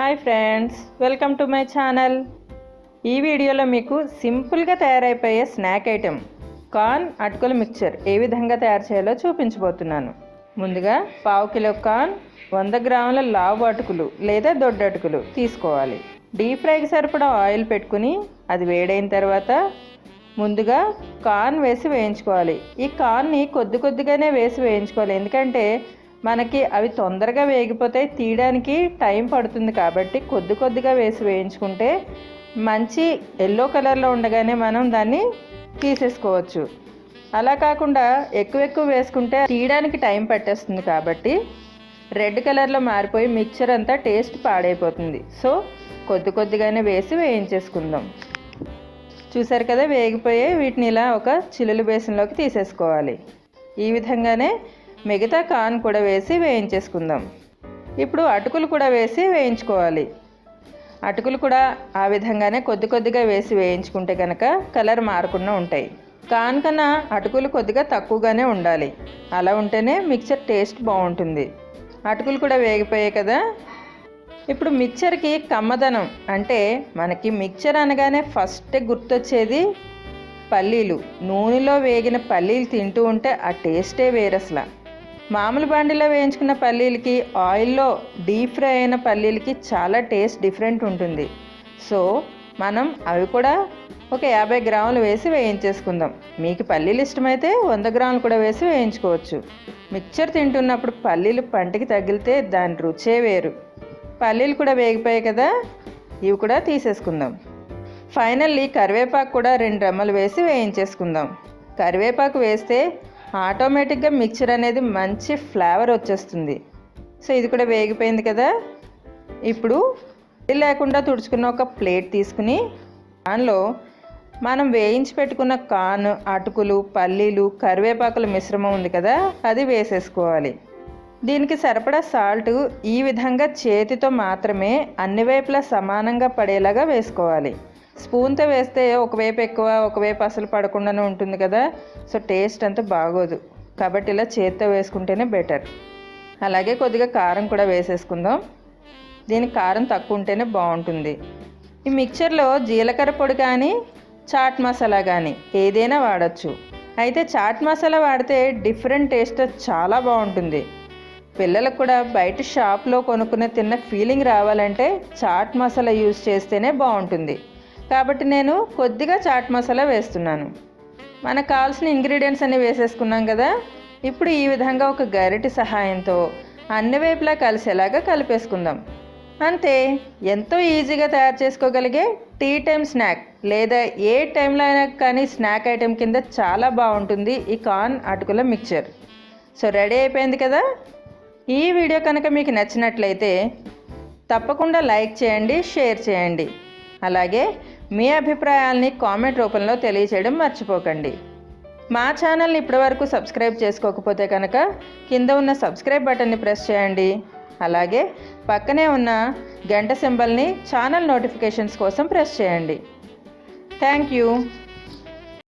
Hi friends welcome to my channel. ఈ వీడియోలో మీకు సింపుల్గా తయారైపోయే స్నాక్ ఐటెం కార్న్ అటుకుల మిక్చర్ ఏ విధంగా తయారు చేయాలో చూపించబోతున్నాను. ముందుగా పావు కిలో కార్న్ వంద గ్రాముల లావు అటుకులు లేదా దొడ్డు అటుకులు తీసుకోవాలి. డీప్ ఫ్రైకి సరిపడా ఆయిల్ పెట్టుకుని అది వేడైన తర్వాత ముందుగా కార్న్ వేసి వేయించుకోవాలి. ఈ కార్న్ని కొద్ది కొద్దిగానే వేసి వేయించుకోవాలి. ఎందుకంటే మనకి అవి తొందరగా వేగిపోతే తీయడానికి టైం పడుతుంది కాబట్టి కొద్ది కొద్దిగా వేసి వేయించుకుంటే మంచి ఎల్లో కలర్లో ఉండగానే మనం దాన్ని తీసేసుకోవచ్చు. అలా కాకుండా ఎక్కువ ఎక్కువ వేసుకుంటే తీయడానికి టైం పట్టేస్తుంది కాబట్టి రెడ్ కలర్లో మారిపోయి మిక్చర్ అంతా టేస్ట్ పాడైపోతుంది. సో కొద్ది కొద్దిగానే వేసి వేయించేసుకుందాం. చూసారు కదా వేగిపోయి వీటిని ఇలా ఒక చిల్లులు బేసన్లోకి తీసేసుకోవాలి. ఈ విధంగానే మిగతా కాన్ కూడా వేసి వేయించేసుకుందాం. ఇప్పుడు అటుకులు కూడా వేసి వేయించుకోవాలి. అటుకులు కూడా ఆ విధంగానే కొద్ది కొద్దిగా వేసి వేయించుకుంటే కనుక కలర్ మారకుండా ఉంటాయి. కాన్ కన్నా అటుకులు కొద్దిగా తక్కువగానే ఉండాలి. అలా ఉంటేనే మిక్చర్ టేస్ట్ బాగుంటుంది. అటుకులు కూడా వేగిపోయాయి కదా. ఇప్పుడు మిక్చర్కి కమ్మదనం అంటే మనకి మిక్చర్ అనగానే ఫస్ట్ గుర్తొచ్చేది పల్లీలు. నూనెలో వేగిన పల్లీలు తింటూ ఉంటే ఆ టేస్టే వేరు అసలు మామూలు బండిలో వేయించుకున్న పల్లీలకి ఆయిల్లో డీప్ ఫ్రై అయిన పల్లీలకి చాలా టేస్ట్ డిఫరెంట్ ఉంటుంది. సో మనం అవి కూడా ఒక యాభై గ్రాములు వేసి వేయించేసుకుందాం. మీకు పల్లీలు ఇష్టమైతే వంద గ్రాములు కూడా వేసి వేయించుకోవచ్చు. మిక్చర్ తింటున్నప్పుడు పల్లీలు పంటికి తగిలితే దాని రుచే వేరు. పల్లీలు కూడా వేగిపోయాయి కదా ఇవి కూడా తీసేసుకుందాం. ఫైనల్లీ కరివేపాకు కూడా రెండు రెమ్మలు వేసి వేయించేసుకుందాం. కరివేపాకు వేస్తే ఆటోమేటిక్గా మిక్చర్ అనేది మంచి ఫ్లేవర్ వచ్చేస్తుంది. సో ఇది కూడా వేగిపోయింది కదా. ఇప్పుడు లేకుండా తుడుచుకున్న ఒక ప్లేట్ తీసుకుని దానిలో మనం వేయించి పెట్టుకున్న కాన్ అటుకులు పల్లీలు కరివేపాకుల మిశ్రమం ఉంది కదా అది వేసేసుకోవాలి. దీనికి సరిపడా సాల్ట్ ఈ విధంగా చేతితో మాత్రమే అన్ని వైపులా సమానంగా పడేలాగా వేసుకోవాలి. స్పూన్తో వేస్తే ఒకవైపు ఎక్కువ ఒకవైపు అసలు పడకుండానే ఉంటుంది కదా. సో టేస్ట్ అంతా బాగోదు. కాబట్టి ఇలా చేత్తో వేసుకుంటేనే బెటర్. అలాగే కొద్దిగా కారం కూడా వేసేసుకుందాం. దీనికి కారం తక్కువ ఉంటేనే బాగుంటుంది. ఈ మిక్చర్లో జీలకర్ర పొడి కానీ చాట్ మసాలా కానీ ఏదైనా వాడచ్చు. అయితే చాట్ మసాలా వాడితే డిఫరెంట్ టేస్ట్ చాలా బాగుంటుంది. పిల్లలకు కూడా బయట షాప్లో కొనుక్కునే తిన్న ఫీలింగ్ రావాలంటే చాట్ మసాలా యూజ్ చేస్తేనే బాగుంటుంది. కాబట్టి నేను కొద్దిగా చాట్ మసాలా వేస్తున్నాను. మనకు కావాల్సిన ఇంగ్రీడియంట్స్ అన్ని వేసేసుకున్నాం కదా. ఇప్పుడు ఈ విధంగా ఒక గరిటి సహాయంతో అన్ని వైపులా కలిసేలాగా కలిపేసుకుందాం. అంతే ఎంతో ఈజీగా తయారు చేసుకోగలిగే టీ టైం స్నాక్ లేదా ఏ టైంలో అయినా కానీ స్నాక్ ఐటెం కింద చాలా బాగుంటుంది ఈ కార్న్ అటుకుల మిక్చర్. సో రెడీ అయిపోయింది కదా? ఈ వీడియో కనుక మీకు నచ్చినట్లయితే తప్పకుండా లైక్ చేయండి షేర్ చేయండి. అలాగే మీ అభిప్రాయాల్ని కామెంట్ రూపంలో తెలియచేయడం మర్చిపోకండి. మా ఛానల్ని ఇప్పటివరకు సబ్స్క్రైబ్ చేసుకోకపోతే కనుక కింద ఉన్న సబ్స్క్రైబ్ బటన్ని ప్రెస్ చేయండి. అలాగే పక్కనే ఉన్న గంట సింబల్ని ఛానల్ నోటిఫికేషన్స్ కోసం ప్రెస్ చేయండి. Thank you.